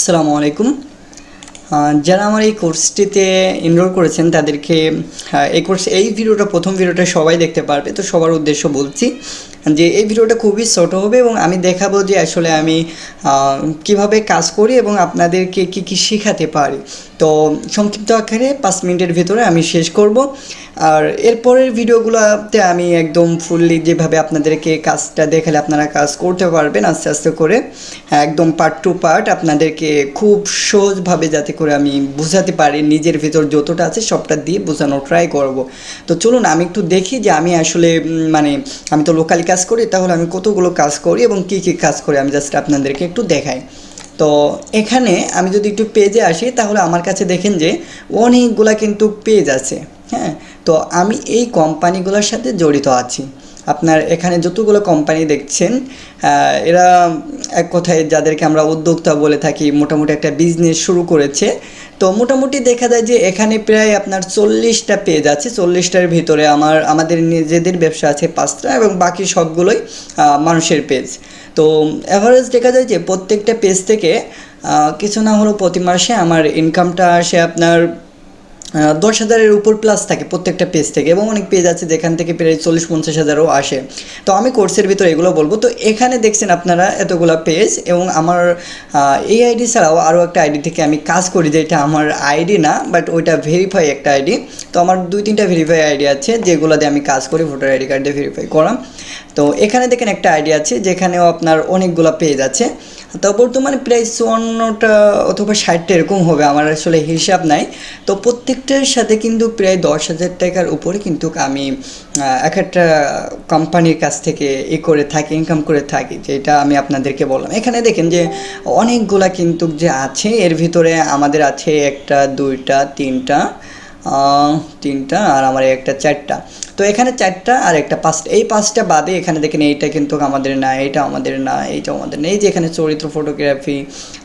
আসসালামু আলাইকুম। যারা আমার এই কোর্সটিতে এনরোল করেছেন, তাদেরকে এই কোর্স এই ভিডিওটা, প্রথম ভিডিওটা সবাই দেখতে পারবে। তো সবার উদ্দেশ্য বলছি যে এই ভিডিওটা খুবই ছোট হবে এবং আমি দেখাবো যে আসলে আমি কীভাবে কাজ করি এবং আপনাদেরকে কি কি শেখাতে পারি। তো সংক্ষিপ্ত আকারে পাঁচ মিনিটের ভিতরে আমি শেষ করব। আর এরপরের ভিডিওগুলোতে আমি একদম ফুললি যেভাবে আপনাদেরকে কাজটা দেখালে আপনারা কাজ করতে পারবেন আস্তে আস্তে করে, একদম পার্ট টু পার্ট আপনাদেরকে খুব সহজভাবে যাতে করে আমি বোঝাতে পারি নিজের ভিতর যতটা আছে সবটা দিয়ে বোঝানোর ট্রাই করব। তো চলুন আমি একটু দেখি যে আমি আসলে মানে আমি তো লোকালি কাজ করি, তাহলে আমি কতগুলো কাজ করি এবং কি কি কাজ করি আমি জাস্ট আপনাদেরকে একটু দেখাই। তো এখানে আমি যদি একটু পেজে আসি, তাহলে আমার কাছে দেখেন যে অনেকগুলা কিন্তু পেজ আছে হ্যাঁ? তো আমি এই কোম্পানিগুলোর সাথে জড়িত আছি। আপনার এখানে যতগুলো কোম্পানি দেখছেন এরা এক কথায় যাদেরকে আমরা উদ্যোক্তা বলে থাকি, মোটামুটি একটা বিজনেস শুরু করেছে। তো মোটামুটি দেখা যায় যে এখানে প্রায় আপনার চল্লিশটা পেজ আছে। চল্লিশটার ভিতরে আমার, আমাদের নিজেদের ব্যবসা আছে পাঁচটা এবং বাকি সবগুলোই মানুষের পেজ তো অ্যাভারেজ দেখা যায় যে প্রত্যেকটা পেজ থেকে কিছু না হলেও প্রতি মাসে আমার ইনকামটা আসে আপনার দশ হাজারের উপর প্লাস থাকে প্রত্যেকটা পেজ থেকে এবং অনেক পেজ আছে যেখান থেকে প্রায় চল্লিশ পঞ্চাশ হাজারও আসে। তো আমি কোর্সের ভিতরে এগুলো বলব। তো এখানে দেখছেন আপনারা এতগুলো পেজ এবং আমার এই আইডি ছাড়াও আরও একটা আইডি থেকে আমি কাজ করি যেটা আমার আইডি না বাট ওইটা ভেরিফাই একটা আইডি তো আমার দুই তিনটা ভেরিফাই আইডি আছে যেগুলো দিয়ে আমি কাজ করি ভোটার আইডি কার্ড ভেরিফাই করা তো এখানে দেখেন একটা আইডি আছে যেখানেও আপনার অনেকগুলো পেজ আছে। তো বর্তমানে প্রায় চুয়ান্নটা অথবা ষাটটা এরকম হবে, আমার আসলে হিসাব নাই। তো প্রত্যেকটার সাথে কিন্তু প্রায় দশ হাজার টাকার উপরে কিন্তু আমি এক একটা কোম্পানির কাছ থেকে এ করে থাকি ইনকাম করে থাকি, যেটা আমি আপনাদেরকে বললাম। এখানে দেখেন যে অনেকগুলা কিন্তু যে আছে, এর ভিতরে আমাদের আছে একটা, দুইটা, তিনটা তিনটা আর আমার একটা চারটা। তো এখানে চারটা আর একটা পাঁচটা। এই পাঁচটা বাদে এখানে দেখেন এইটা কিন্তু আমাদের না এইটা আমাদের না এইটা আমাদের না। এই যে এখানে চরিত্র ফটোগ্রাফি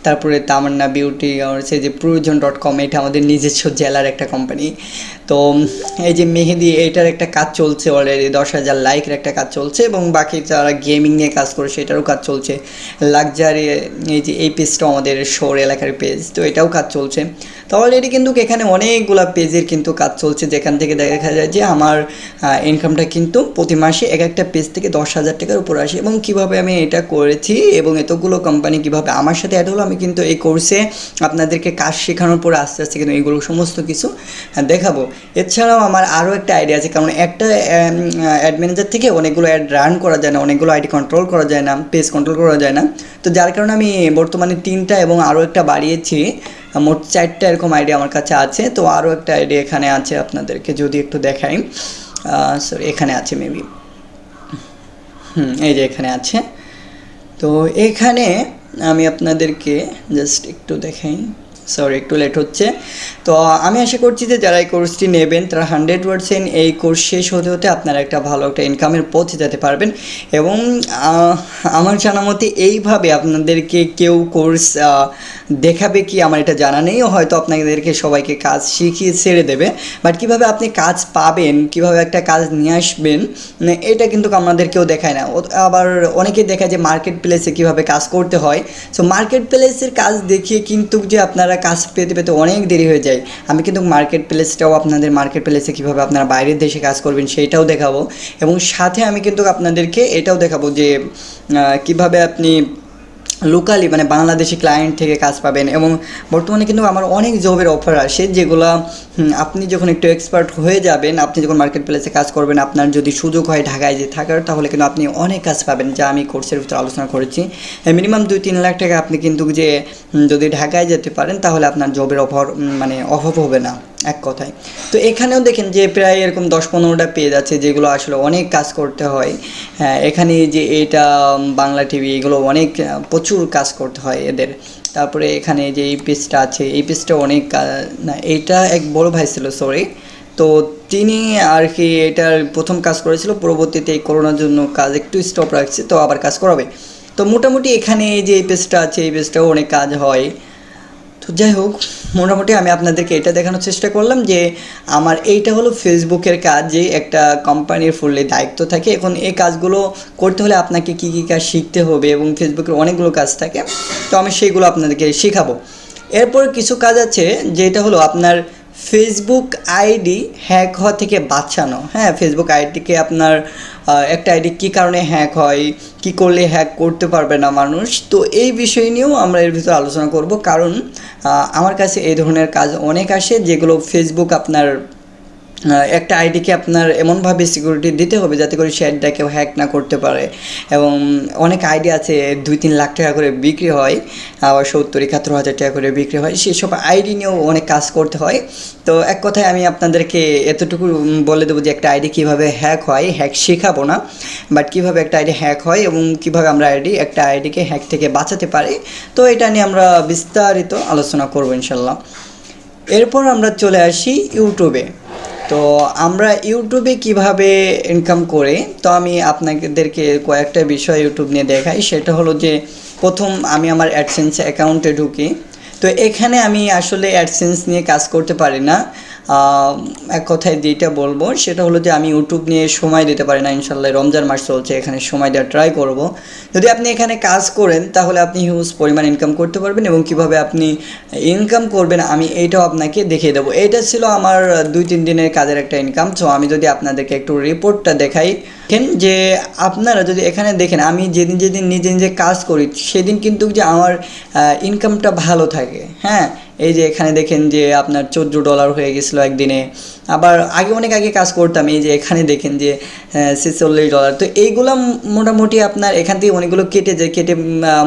তারপরে তামান্না বিউটি আর সেই যে প্রয়োজন ডট কম এটা আমাদের নিজস্ব জেলার একটা কোম্পানি তো এই যে মেহেদি, এইটার একটা কাজ চলছে অলরেডি দশ হাজার লাইকের একটা কাজ চলছে এবং বাকি যারা গেমিং নিয়ে কাজ করে, সেটারও কাজ চলছে। লাক্সারি এই যে এই পেজটাও আমাদের শোর এলাকার পেজ তো এটাও কাজ চলছে। তো অলরেডি কিন্তু এখানে অনেকগুলা পেজের কিন্তু কাজ চলছে। যেখান থেকে দেখা যায় যে আমার ইনকামটা কিন্তু প্রতি মাসে এক একটা পেজ থেকে দশ হাজার টাকার উপর আসে। এবং কীভাবে আমি এটা করেছি এবং এতগুলো কোম্পানি কীভাবে আমার সাথে অ্যাড হলো, আমি কিন্তু এই কোর্সে আপনাদেরকে কাজ শেখানোর পরে আস্তে আস্তে কিন্তু এইগুলো সমস্ত কিছু দেখাবো। এছাড়াও আমার আরও একটা আইডিয়া আছে, কারণ একটা অ্যাড ম্যানেজার থেকে অনেকগুলো অ্যাড রান করা যায় না, অনেকগুলো আইডি কন্ট্রোল করা যায় না পেজ কন্ট্রোল করা যায় না। তো যার কারণে আমি বর্তমানে তিনটা এবং আরও একটা বাড়িয়েছি মোট চারটা এরকম আইডিয়া আমার কাছে আছে। তো আরও একটা আইডিয়া এখানে আছে আপনাদেরকে যদি একটু দেখাই। সরি এখানে আছে মেবি হুম, এই যে এখানে আছে। তো এখানে আমি আপনাদেরকে জাস্ট একটু দেখাই। সরি একটু লেট হচ্ছে। তো আমি আশা করছি যে যারা এই কোর্সটি নেবেন, তারা হান্ড্রেড পারসেন্ট এই কোর্স শেষ হতে হতে আপনারা একটা ভালো একটা ইনকামের পথে যেতে পারবেন। এবং আমার জানা মতে এইভাবে আপনাদেরকে কেউ কোর্স দেখাবে কি আমার এটা জানা নেই। হয়তো আপনাদেরকে সবাইকে কাজ শিখিয়ে ছেড়ে দেবে। বাট কীভাবে আপনি কাজ পাবেন, কীভাবে একটা কাজ নিয়ে আসবেন মানে এটা কিন্তু আমাদের কেউ দেখায় না। আবার অনেকে দেখায় যে মার্কেট প্লেসে কীভাবে কাজ করতে হয়। সো মার্কেট প্লেসের কাজ দেখিয়ে কিন্তু যে আপনারা কাজ পেতে পেতে অনেক দেরি হয়ে যায়। আমি কিন্তু মার্কেট প্লেসটাও আপনাদের মার্কেট প্লেসে কীভাবে আপনারা বাইরের দেশে কাজ করবেন সেইটাও দেখাবো। এবং সাথে আমি কিন্তু আপনাদেরকে এটাও দেখাবো যে কীভাবে আপনি লোকালি মানে বাংলাদেশি ক্লায়েন্ট থেকে কাজ পাবেন এবং বর্তমানে কিন্তু আমার অনেক জবের অফার আসে যেগুলো আপনি যখন একটু এক্সপার্ট হয়ে যাবেন, আপনি যখন মার্কেট প্লেসে কাজ করবেন, আপনার যদি সুযোগ হয় ঢাকায় যে থাকার, তাহলে কিন্তু আপনি অনেক কাজ পাবেন যা আমি কোর্সের ভিতরে আলোচনা করেছি। মিনিমাম দুই তিন লাখ টাকা আপনি কিন্তু যে যদি ঢাকায় যেতে পারেন, তাহলে আপনার জবের অফার মানে অভাব হবে না। এক কথায়। তো এখানেও দেখেন যে প্রায় এরকম দশ পনেরোটা পেজ আছে যেগুলো আসলে অনেক কাজ করতে হয়। হ্যাঁ এখানে যে এটা বাংলা টিভি এগুলো অনেক প্রচুর কাজ করতে হয় এদের। তারপরে এখানে যে এই পেজটা আছে, এই পেজটা অনেক না এইটা এক বড় ভাই ছিল সরি তো তিনি আর কি এটার প্রথম কাজ করেছিল, পরবর্তীতে এই করোনার জন্য কাজ একটু স্টপ রাখছে, তো আবার কাজ করাবে। তো মোটামুটি এখানে যে এই পেজটা আছে, এই পেজটাও অনেক কাজ হয়। তো যাই হোক, মোটামুটি আমি আপনাদেরকে এটা দেখানোর চেষ্টা করলাম যে আমার এইটা হলো ফেসবুকের কাজ, যে একটা কোম্পানির ফুললি দায়িত্ব থাকে। এখন এই কাজগুলো করতে হলে আপনাকে কী কী কাজ শিখতে হবে এবং ফেসবুকের অনেকগুলো কাজ থাকে। তো আমি সেইগুলো আপনাদেরকে শেখাবো। এরপর কিছু কাজ আছে, যেটা হলো আপনার ফেসবুক আইডি হ্যাক হওয়া থেকে বাঁচানো। হ্যাঁ ফেসবুক আইডিকে আপনার একটা আইডি কী কারণে হ্যাক হয়, কি করলে হ্যাক করতে পারবে না মানুষ? তো এই বিষয় নিয়েও আমরা এর ভিতরে আলোচনা করব। কারণ আমার কাছে এই ধরনের কাজ অনেক আসে যেগুলো ফেসবুক আপনার একটা আইডিকে আপনার এমনভাবে সিকিউরিটি দিতে হবে যাতে করে আইডিটা কেউ হ্যাক না করতে পারে। এবং অনেক আইডি আছে, দুই তিন লাখ টাকা করে বিক্রি হয়, আবার সত্তর, একাত্তর হাজার টাকা করে বিক্রি হয়। সেসব আইডি নিয়েও অনেক কাজ করতে হয়। তো এক কথায় আমি আপনাদেরকে এতটুকু বলে দেবো যে একটা আইডি কীভাবে হ্যাক হয় হ্যাক শেখাবো না বাট কীভাবে একটা আইডি হ্যাক হয় এবং কীভাবে আমরা আইডি একটা আইডিকে হ্যাক থেকে বাঁচাতে পারি। তো এটা নিয়ে আমরা বিস্তারিত আলোচনা করব ইনশাল্লাহ। এরপর আমরা চলে আসি ইউটিউবে তো আমরা ইউটিউবে কীভাবে ইনকাম করি? তো আমি আপনাদেরকে কয়েকটা বিষয় ইউটিউব নিয়ে দেখাই। সেটা হলো যে, প্রথম আমি আমার অ্যাডসেন্স অ্যাকাউন্টে ঢুকি। তো এখানে আমি আসলে অ্যাডসেন্স নিয়ে কাজ করতে পারি না। এক কথায় যেটা বলব, সেটা হলো যে আমি ইউটিউব নিয়ে সময় দিতে পারি না, ইনশাল্লাহ রমজান মাস চলছে, এখানে সময় দেওয়ার ট্রাই করব। যদি আপনি এখানে কাজ করেন, তাহলে আপনি হিউজ পরিমাণ ইনকাম করতে পারবেন এবং কীভাবে আপনি ইনকাম করবেন, আমি এইটাও আপনাকে দেখিয়ে দেবো। এটা ছিল আমার দুই তিন দিনের কাজের একটা ইনকাম সো আমি যদি আপনাদেরকে একটু রিপোর্টটা দেখাই, দেখেন যে আপনারা যদি এখানে দেখেন, আমি যেদিন যেদিন নিজে নিজে কাজ করি, সেদিন কিন্তু যে আমার ইনকামটা ভালো থাকে হ্যাঁ? এই যে এখানে দেখেন যে আপনার চোদ্দ ডলার হয়ে গেছিল একদিনে। আবার আগে অনেক আগে কাজ করতাম, এই যে এখানে দেখেন যে ছেচল্লিশ ডলার তো এইগুলো মোটামুটি আপনার এখান থেকে অনেকগুলো কেটে যায়, কেটে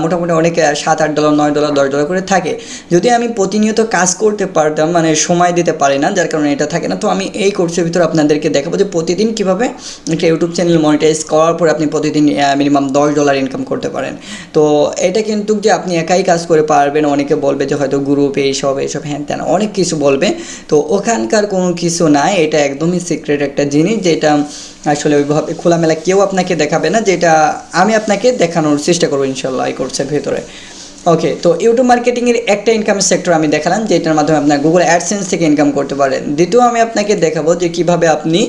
মোটামুটি অনেক সাত, আট ডলার নয় ডলার দশ ডলার করে থাকে। যদি আমি প্রতিনিয়ত কাজ করতে পারতাম মানে সময় দিতে পারি না, যার কারণে এটা থাকে না, তো আমি এই কোর্সের ভিতরে আপনাদেরকে দেখাবো যে প্রতিদিন কীভাবে একটা ইউটিউব চ্যানেল মনিটাইজ করার পরে আপনি প্রতিদিন মিনিমাম দশ ডলার ইনকাম করতে পারেন। তো এটা কিন্তু যে আপনি একাই কাজ করে পারবেন, অনেকে বলবে যে হয়তো গ্রুপ এইসব এইসব, হ্যান ত্যান, অনেক কিছু বলবে। তো ওখানকার কোনো কিছু নাই, এটা একদমই সিক্রেট একটা জিনিস, যেটা আসলে ওইভাবে খোলামেলা কেউ আপনাকে দেখাবে না, যেটা আমি আপনাকে দেখানোর চেষ্টা করব ইনশাল্লাহ এই কোর্সের ভেতরে। ওকে তো ইউটিউব মার্কেটিংয়ের একটা ইনকামের সেক্টর আমি দেখালাম, যেটার মাধ্যমে আপনার গুগল অ্যাডসেন্স থেকে ইনকাম করতে পারেন। দ্বিতীয় আমি আপনাকে দেখাবো যে কীভাবে আপনি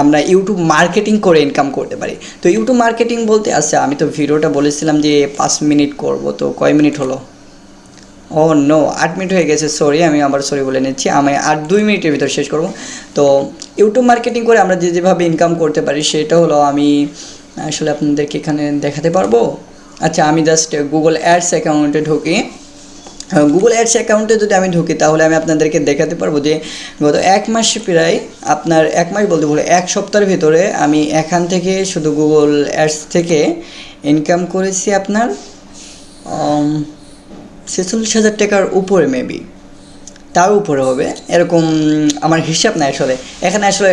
আমরা ইউটিউব মার্কেটিং করে ইনকাম করতে পারি। তো ইউটিউব মার্কেটিং বলতে আচ্ছা আমি তো ভিডিওটা বলেছিলাম যে পাঁচ মিনিট করব, তো কয় মিনিট হলো? ও নো আট মিনিট হয়ে গেছে সরি আমি আবার সরি বলে নিচ্ছি। আমি আর দুই মিনিটের ভিতর শেষ করব। তো ইউটিউব মার্কেটিং করে আমরা যে যেভাবে ইনকাম করতে পারি, সেটা হলো আমি আসলে আপনাদেরকে এখানে দেখাতে পারব। আচ্ছা আমি জাস্ট গুগল অ্যাডস অ্যাকাউন্টে ঢুকি। গুগল অ্যাডস অ্যাকাউন্টে যদি আমি ঢুকি, তাহলে আমি আপনাদেরকে দেখাতে পারব যে গত এক মাস প্রায় আপনার, এক মাস বলতে বলে এক সপ্তাহের ভিতরে আমি এখান থেকে শুধু গুগল অ্যাডস থেকে ইনকাম করেছি আপনার। ছেচল্লিশ হাজার টাকার উপরে মেবি তার উপরে হবে। এরকম আমার হিসাব নাই আসলে। এখানে আসলে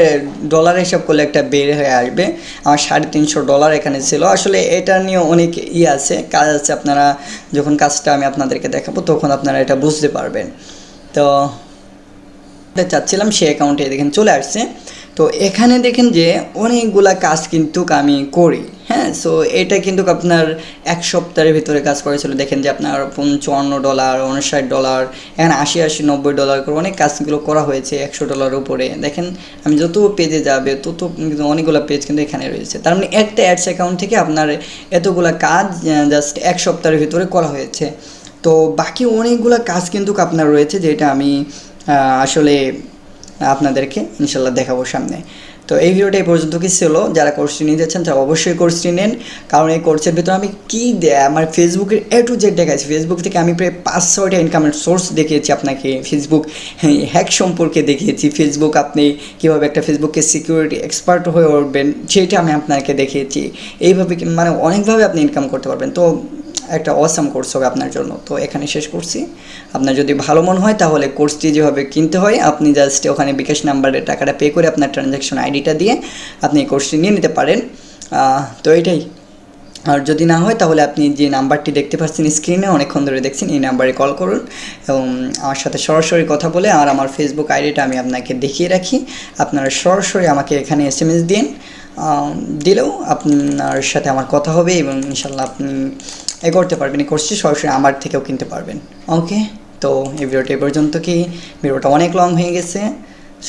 ডলার হিসাব করলে একটা বের হয়ে আসবে। আমার সাড়ে তিনশো ডলার এখানে ছিল। আসলে এটা নিয়ে অনেক ই আছে। কাজ আছে আপনারা, যখন কাজটা আমি আপনাদেরকে দেখাবো, তখন আপনারা এটা বুঝতে পারবেন। তো চাচ্ছিলাম সে অ্যাকাউন্টে দেখেন চলে আসছে। তো এখানে দেখেন যে অনেকগুলা কাজ কিন্তু আমি করি। হ্যাঁ সো এটা কিন্তু আপনার এক সপ্তাহের ভিতরে কাজ করেছিল। দেখেন যে আপনার পঞ্চান্ন ডলার উনষাট ডলার এখানে আশি আশি, নব্বই ডলার করে অনেক কাজগুলো করা হয়েছে একশো ডলার উপরে। দেখেন, আমি যত পেজে যাবে, তত কিন্তু অনেকগুলো পেজ কিন্তু এখানে রয়েছে। তার মানে একটা অ্যাডস অ্যাকাউন্ট থেকে আপনার এতগুলা কাজ জাস্ট এক সপ্তাহের ভিতরে করা হয়েছে। তো বাকি অনেকগুলো কাজ কিন্তু আপনার রয়েছে, যেটা আমি আসলে আপনাদেরকে ইনশাল্লাহ দেখাবো সামনে। তো এই ভিডিওটা এই পর্যন্ত কি ছিল? যারা কোর্সটি নিতে চান তারা অবশ্যই কোর্সটি নেন। কারণ এই কোর্সের ভিতরে আমি কী দেয় আমার ফেসবুকের এ টু জেড দেখাচ্ছি ফেসবুক থেকে আমি প্রায় পাঁচ, ছয়টা ইনকামের সোর্স দেখিয়েছি আপনাকে। ফেসবুক হ্যাক সম্পর্কে দেখিয়েছি। ফেসবুক আপনি কীভাবে একটা ফেসবুকে সিকিউরিটি এক্সপার্ট হয়ে উঠবেন, সেটা আমি আপনাকে দেখিয়েছি। এইভাবে মানে অনেকভাবে আপনি ইনকাম করতে পারবেন। তো একটা অসাম কোর্স হবে আপনার জন্য। তো এখানে শেষ করছি। আপনার যদি ভালো মনে হয় তাহলে কোর্সটি যেভাবে কিনতে হয়, আপনি জাস্ট ওখানে বিকাশ নাম্বারে টাকাটা পে করে আপনার ট্রানজ্যাকশন আইডিটা দিয়ে আপনি এই কোর্সটি নিয়ে নিতে পারেন। তো এটাই। আর যদি না হয় তাহলে আপনি যে নাম্বারটি দেখতে পাচ্ছেন স্ক্রিনে অনেকক্ষণ ধরে দেখছেন, এই নাম্বারে কল করুন। এবং আমার সাথে সরাসরি কথা বলে আর আমার ফেসবুক আইডিটা আমি আপনাকে দেখিয়ে রাখি। আপনারা সরাসরি আমাকে এখানে এস এম এস দিন। দিলেও আপনার সাথে আমার কথা হবে এবং ইনশাল্লাহ আপনি এ করতে পারবেন। এই কোর্সটি সরাসরি আমার থেকেও কিনতে পারবেন। ওকে তো এই ভিডিওটা পর্যন্ত কি? ভিডিওটা অনেক লং হয়ে গেছে।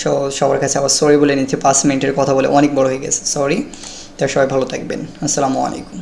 সো সবার কাছে আবার সরি বলে নিচ্ছি। পাঁচ মিনিটের কথা বলে অনেক বড় হয়ে গেছে। সরি তো সবাই ভালো থাকবেন। আসসালামু আলাইকুম।